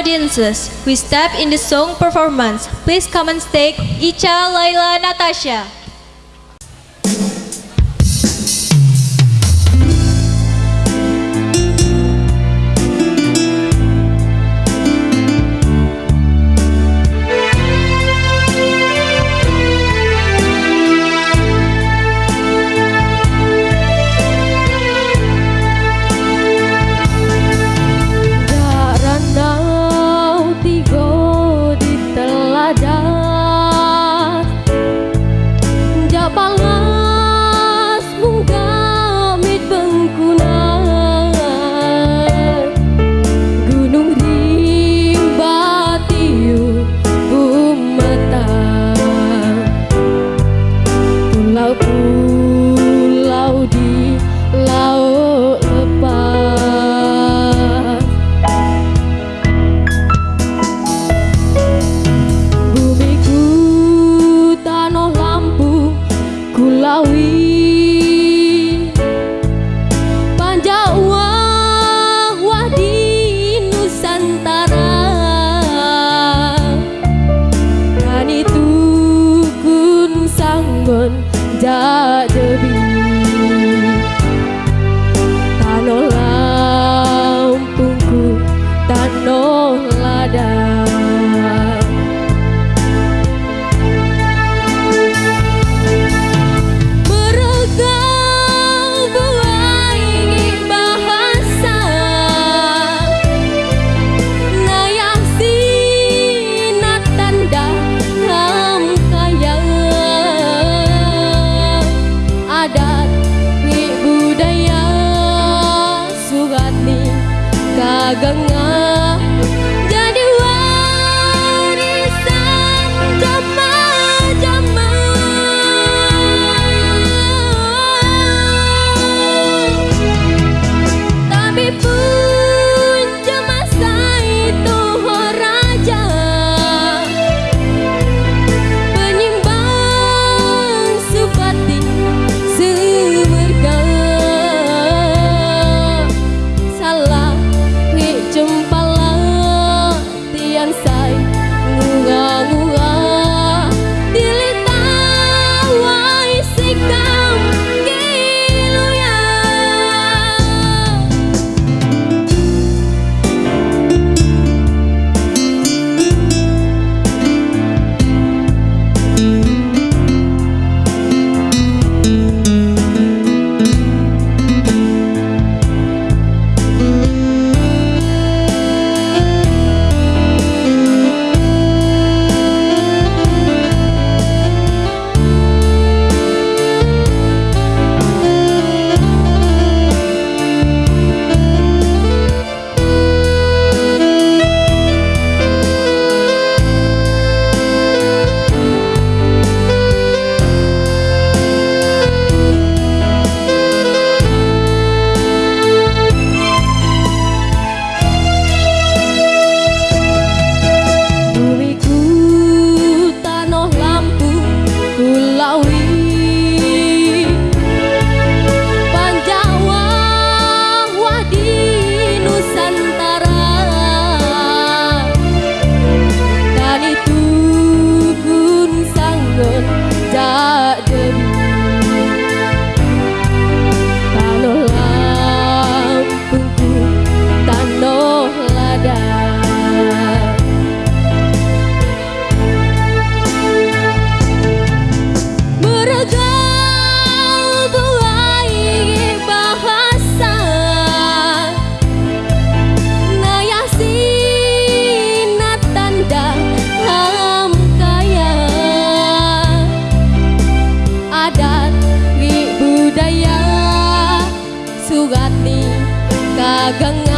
audiences, we step in the song performance. Please come and take Icha, Laila, Natasha. Ooh. gạt đi cả găng